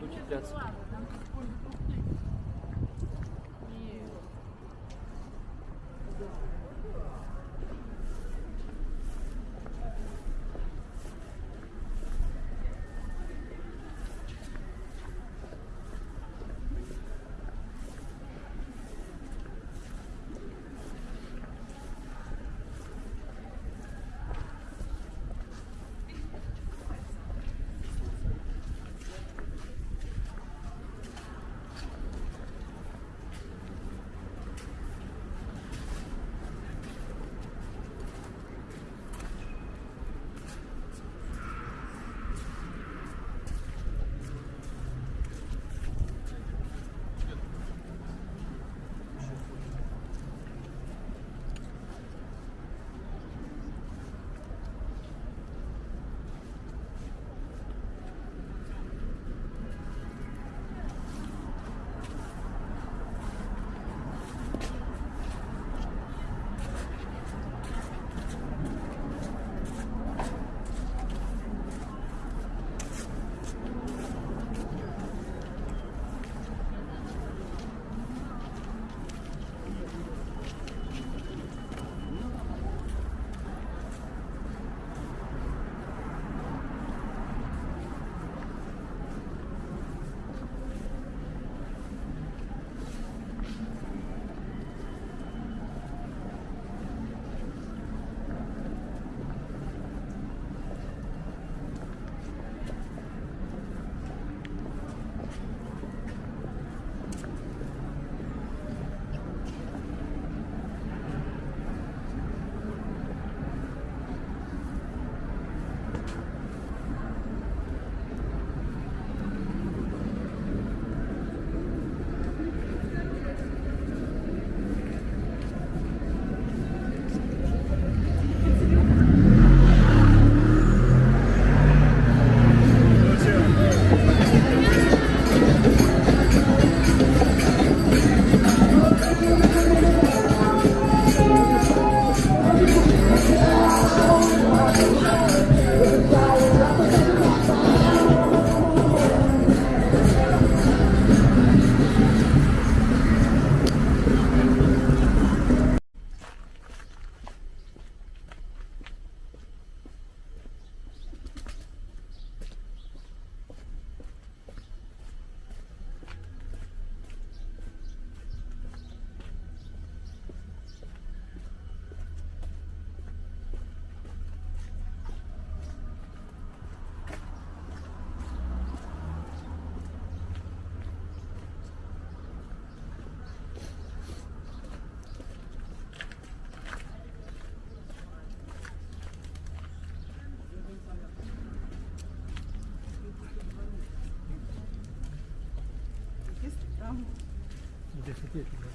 надо утепляться. Yeah.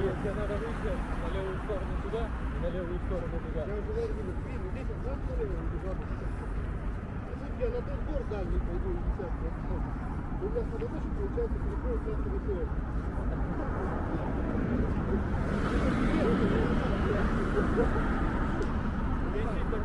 Нет, тебе надо выйти на левую сторону туда и на левую сторону туда. Я уже говорю, блин, здесь вот так налево убежал. Я на тот двор дальний пойду и десятку. У меня садоводчик получается переходит на территорию. Если такой, что это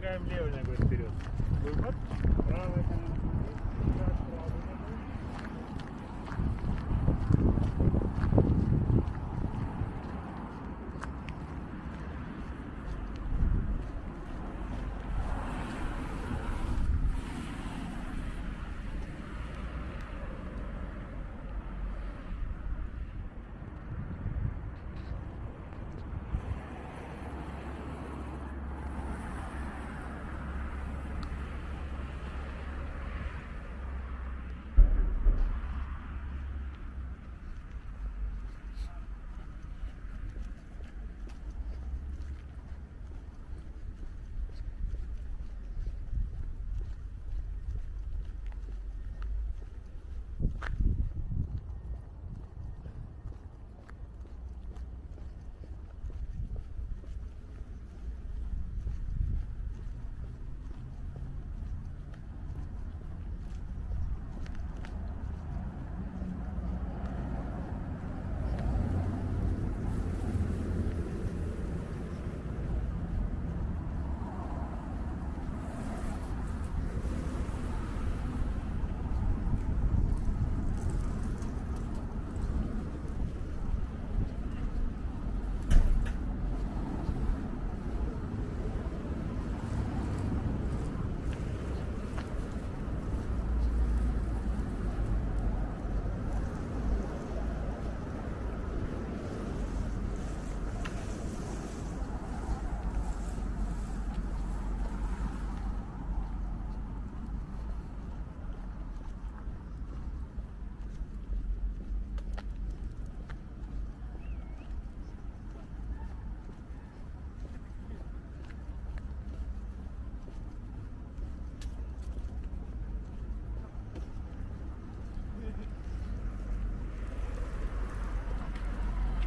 шагаем левой ногой вперед. Выход, правой ногой.